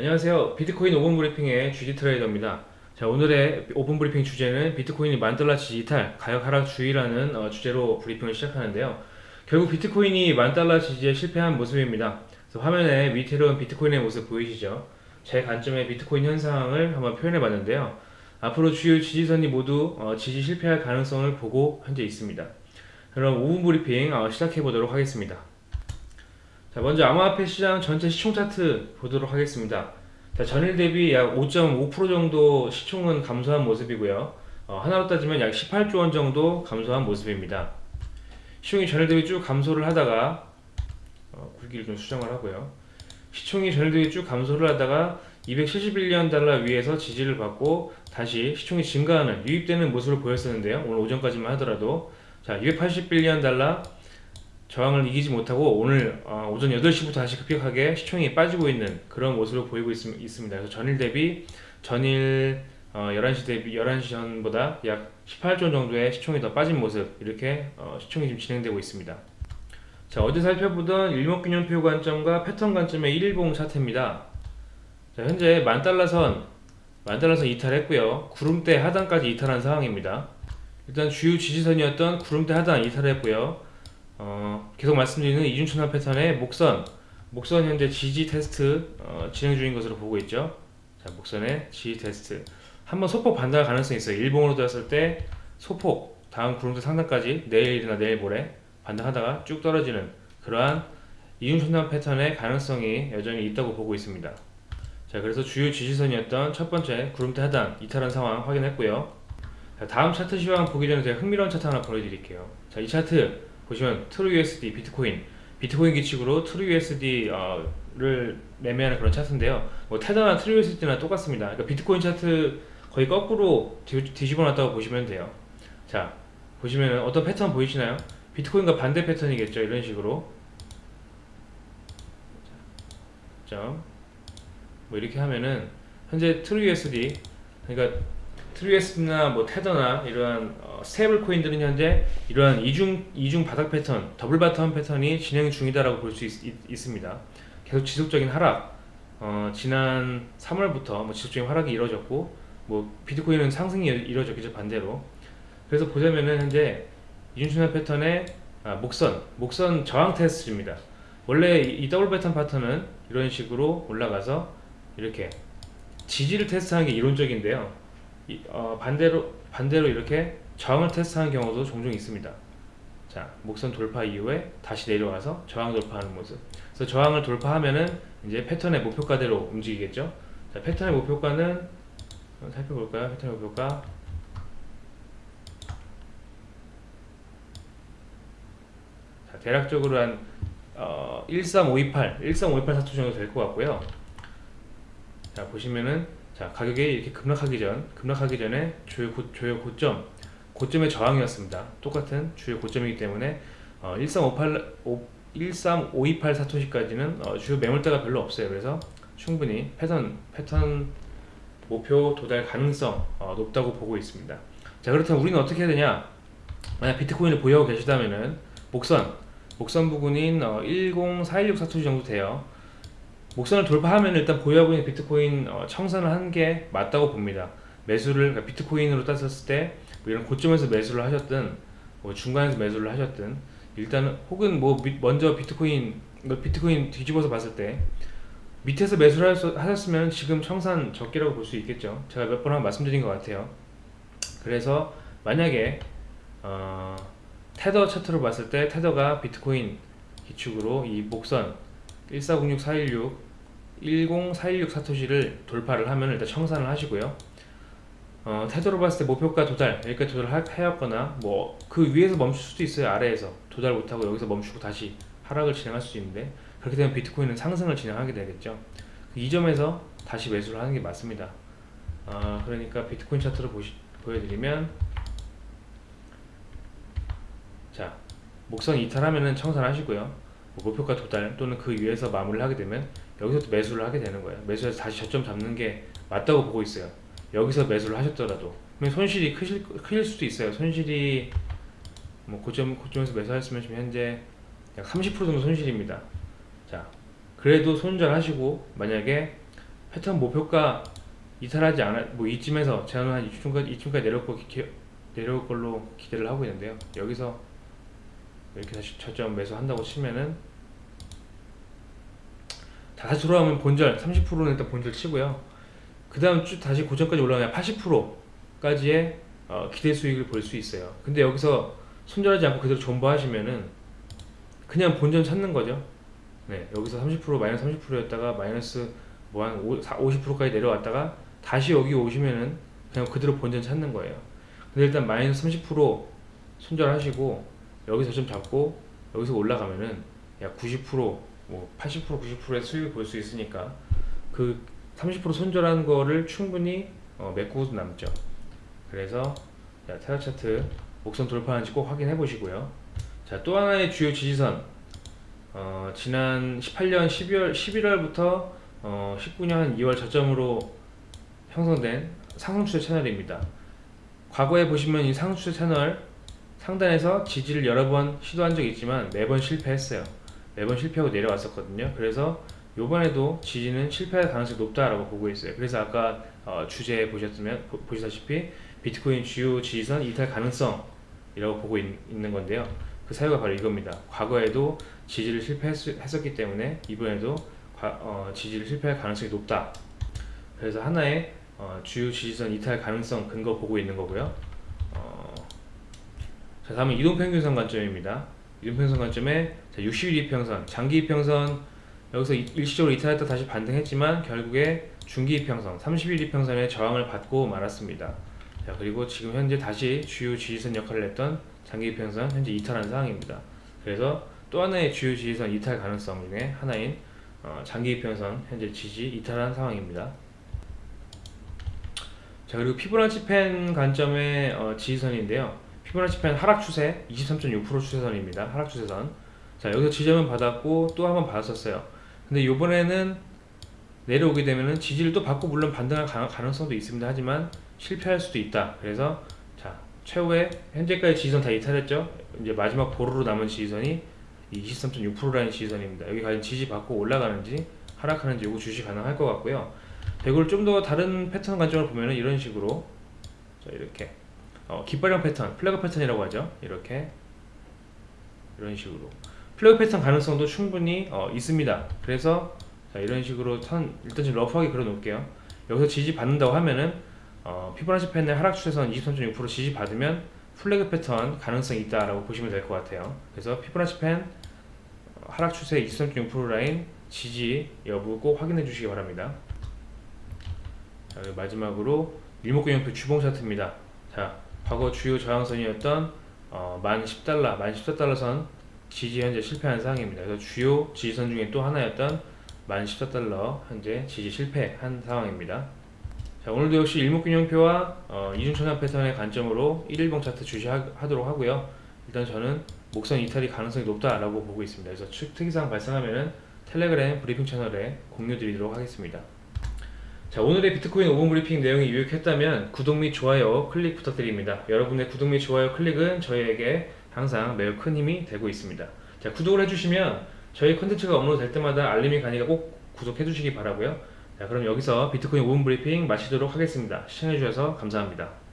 안녕하세요. 비트코인 5분 브리핑의 GD 트레이더입니다. 자, 오늘의 5분 브리핑 주제는 비트코인이 만달러 지지탈, 가격 하락 주의라는 어, 주제로 브리핑을 시작하는데요. 결국 비트코인이 만달러 지지에 실패한 모습입니다. 화면에 위태로운 비트코인의 모습 보이시죠? 제 관점의 비트코인 현상을 한번 표현해 봤는데요. 앞으로 주요 지지선이 모두 어, 지지 실패할 가능성을 보고 현재 있습니다. 그럼 5분 브리핑 어, 시작해 보도록 하겠습니다. 자 먼저 암호화폐 시장 전체 시총 차트 보도록 하겠습니다. 자, 전일 대비 약 5.5% 정도 시총은 감소한 모습이고요. 어, 하나로 따지면 약 18조 원 정도 감소한 모습입니다. 시총이 전일 대비 쭉 감소를 하다가 어, 굵기를 좀 수정을 하고요. 시총이 전일 대비 쭉 감소를 하다가 271년 달러 위에서 지지를 받고 다시 시총이 증가하는 유입되는 모습을 보였었는데요. 오늘 오전까지만 하더라도 자 281년 달러 저항을 이기지 못하고 오늘 어, 오전 8시부터 다시 급격하게 시총이 빠지고 있는 그런 모습을 보이고 있, 습니다 그래서 전일 대비 전일 어, 11시 대비 11시 전보다 약 18조 정도의 시총이 더 빠진 모습 이렇게 어, 시총이 지금 진행되고 있습니다. 자 어제 살펴보던 일목균형표 관점과 패턴 관점의 일봉 차트입니다. 자, 현재 만달러선 만달러선 이탈했고요. 구름대 하단까지 이탈한 상황입니다. 일단 주요 지지선이었던 구름대 하단 이탈했고요. 어, 계속 말씀드리는 이중천화 패턴의 목선 목선 현재 지지 테스트 어, 진행 중인 것으로 보고 있죠. 자 목선의 지지 테스트. 한번 소폭 반등할 가능성이 있어요. 일봉으로 되었을 때 소폭 다음 구름대 상단까지 내일이나 내일 모레 반등하다가 쭉 떨어지는 그러한 이중천화 패턴의 가능성이 여전히 있다고 보고 있습니다. 자 그래서 주요 지지선이었던 첫 번째 구름대 하단 이탈한 상황 확인했고요. 자, 다음 차트 시황 보기 전에 제가 흥미로운 차트 하나 보여드릴게요. 자 이 차트 보시면 TrueUSD 비트코인 비트코인 기축으로 TrueUSD를 어, 매매하는 그런 차트인데요 뭐 테더나 TrueUSD나 똑같습니다 그러니까 비트코인 차트 거의 거꾸로 뒤집어 놨다고 보시면 돼요 자 보시면 어떤 패턴 보이시나요? 비트코인과 반대 패턴이겠죠 이런 식으로 점. 뭐 이렇게 하면은 현재 TrueUSD 그러니까 트루에스나 뭐 테더나 이러한 어, 스테이블 코인들은 현재 이러한 이중 이중 바닥 패턴, double bottom 패턴이 진행 중이다라고 볼 수 있습니다. 계속 지속적인 하락. 어, 지난 3월부터 뭐 지속적인 하락이 이루어졌고 뭐 비트코인은 상승이 이루어졌겠죠 반대로. 그래서 보자면은 현재 이중순환 패턴의 아, 목선, 목선 저항 테스트입니다. 원래 이 더블 패턴 패턴은 이런 식으로 올라가서 이렇게 지지를 테스트하는 게 이론적인데요. 어, 반대로 반대로 이렇게 저항을 테스트하는 경우도 종종 있습니다. 자, 목선 돌파 이후에 다시 내려와서 저항 돌파하는 모습. 그래서 저항을 돌파하면은 이제 패턴의 목표가대로 움직이겠죠. 자, 패턴의 목표가는 살펴볼까요? 패턴의 목표가 자, 대략적으로 한 어, 13528, 13528 사투 정도 될 것 같고요. 자, 보시면은 자 가격이 이렇게 급락하기 전 급락하기 전에 주요, 고, 주요 고점 고점의 저항이었습니다. 똑같은 주요 고점이기 때문에 어, 13528 13528 사토시까지는 어, 주요 매물대가 별로 없어요. 그래서 충분히 패턴 패턴 목표 도달 가능성 어, 높다고 보고 있습니다. 자 그렇다면 우리는 어떻게 해야 되냐? 만약 비트코인을 보유하고 계시다면은 목선 목선 부근인 어, 10416 사토시 정도 돼요 목선을 돌파하면 일단 보유하고 있는 비트코인 어, 청산을 한 게 맞다고 봅니다. 매수를 그러니까 비트코인으로 따졌을 때 뭐 이런 고점에서 매수를 하셨든 뭐 중간에서 매수를 하셨든 일단은 혹은 뭐 먼저 비트코인 뭐 비트코인 뒤집어서 봤을 때 밑에서 매수를 하셨으면 지금 청산 적기라고 볼 수 있겠죠. 제가 몇 번 말씀드린 것 같아요. 그래서 만약에 어, 테더 차트로 봤을 때 테더가 비트코인 기축으로 이 목선 1406416 10416 사토시를 돌파를 하면 일단 청산을 하시고요. 어, 태도로 봤을 때 목표가 도달 여기까지 도달하였거나 뭐 그 위에서 멈출 수도 있어요 아래에서. 도달 못하고 여기서 멈추고 다시 하락을 진행할 수도 있는데 그렇게 되면 비트코인은 상승을 진행하게 되겠죠. 이 점에서 다시 매수를 하는 게 맞습니다. 어, 그러니까 비트코인 차트를 보시, 보여드리면 자 목선 이탈하면 청산하시고요. 뭐 목표가 도달 또는 그 위에서 마무리를 하게 되면 여기서 또 매수를 하게 되는 거예요. 매수해서 다시 저점 잡는 게 맞다고 보고 있어요. 여기서 매수를 하셨더라도. 손실이 크실, 크실 수도 있어요. 손실이 뭐 고점, 고점에서 매수하셨으면 지금 현재 약 30% 정도 손실입니다. 자 그래도 손절하시고 만약에 패턴 목표가 이탈하지 않아 뭐 이쯤에서 저는 한 이쯤까지 이쯤까지 내려올 거 기, 내려올 걸로 기대를 하고 있는데요. 여기서 이렇게 다시 저점 매수한다고 치면은 다시 돌아오면 본절 30%는 일단 본절 치고요. 그 다음 쭉 다시 고점까지 올라가면 80%까지의 어, 기대 수익을 볼 수 있어요. 근데 여기서 손절하지 않고 그대로 존버하시면은 그냥 본전 찾는 거죠. 네, 여기서 30% 마이너스 30%였다가 마이너스 뭐 한 50%까지 내려왔다가 다시 여기 오시면은 그냥 그대로 본전 찾는 거예요. 근데 일단 마이너스 30% 손절하시고 여기서 좀 잡고 여기서 올라가면은 약 90% 뭐 80% 90%의 수익을 볼 수 있으니까 그 30% 손절한 거를 충분히 어, 메꾸고 남죠. 그래서 자, 테라 차트 목선 돌파하는지 꼭 확인해 보시고요. 자, 또 하나의 주요 지지선 어, 지난 18년 12월 11월부터 어, 19년 2월 저점으로 형성된 상승추세 채널입니다. 과거에 보시면 이 상승추세 채널 상단에서 지지를 여러 번 시도한 적이 있지만 매번 실패했어요. 매번 실패하고 내려왔었거든요. 그래서 요번에도 지지는 실패할 가능성이 높다라고 보고 있어요. 그래서 아까 어, 주제 보셨으면 보, 보시다시피 비트코인 주요 지지선 이탈 가능성이라고 보고 있, 는 건데요. 그 사유가 바로 이겁니다. 과거에도 지지를 실패했었기 때문에 이번에도 과, 어, 지지를 실패할 가능성이 높다. 그래서 하나의 어, 주요 지지선 이탈 가능성 근거 보고 있는 거고요. 어, 자 다음은 이동평균선 관점입니다. 이동평균선 관점에 60일 이평선, 장기 이평선 여기서 일시적으로 이탈했다 다시 반등했지만 결국에 중기 이평선, 30일 이평선의 저항을 받고 말았습니다. 자 그리고 지금 현재 다시 주요 지지선 역할을 했던 장기 이평선 현재 이탈한 상황입니다. 그래서 또 하나의 주요 지지선 이탈 가능성 중에 하나인 어, 장기 이평선 현재 지지 이탈한 상황입니다. 자 그리고 피보나치 펜 관점의 어, 지지선인데요. 피보나치 펜 하락 추세 23.6% 추세선입니다. 하락 추세선. 자 여기서 지점은 받았고 또 한 번 받았었어요. 근데 이번에는 내려오게 되면은 지지를 또 받고 물론 반등할 가능성도 있습니다. 하지만 실패할 수도 있다. 그래서 자 최후의 현재까지 지지선 다 이탈했죠. 이제 마지막 보루로 남은 지지선이 23.6%라는 지지선입니다. 여기 과연 지지 받고 올라가는지 하락하는지 요거 주시 가능할 것 같고요. 이걸 좀더 다른 패턴 관점으로 보면은 이런 식으로 자 이렇게 어, 깃발형 패턴, 플래그 패턴이라고 하죠. 이렇게 이런 식으로 flag 패턴 가능성도 충분히 어, 있습니다. 그래서 자 이런 식으로 선 일단 좀 rough하게 그려 놓을게요. 여기서 지지 받는다고 하면은 어, 피보나치 fan의 하락 추세선 23.6% 지지 받으면 flag 패턴 가능성이 있다라고 보시면 될 것 같아요. 그래서 피보나치 펜 하락 추세 23.6% 라인 지지 여부 꼭 확인해 주시기 바랍니다. 자, 마지막으로 일목균형표 주봉 차트입니다. 자, 과거 주요 저항선이었던 어, 만 10달러, 만 14달러 선 지지 현재 실패한 상황입니다. 그래서 주요 지지선 중에 또 하나였던 만 14달러 현재 지지 실패한 상황입니다. 자, 오늘도 역시 일목균형표와 어, 이중천장 패턴의 관점으로 1일봉 차트 주시하도록 하고요. 일단 저는 목선 이탈이 가능성이 높다라고 보고 있습니다. 그래서 특이사항 발생하면은 텔레그램 브리핑 채널에 공유 드리도록 하겠습니다. 자 오늘의 비트코인 5분 브리핑 내용이 유익했다면 구독 및 좋아요 클릭 부탁드립니다. 여러분의 구독 및 좋아요 클릭은 저희에게 항상 매우 큰 힘이 되고 있습니다. 자 구독을 해주시면 저희 컨텐츠가 업로드 될 때마다 알림이 가니까 꼭 구독해 주시기 바라고요. 자 그럼 여기서 비트코인 5분 브리핑 마치도록 하겠습니다. 시청해주셔서 감사합니다.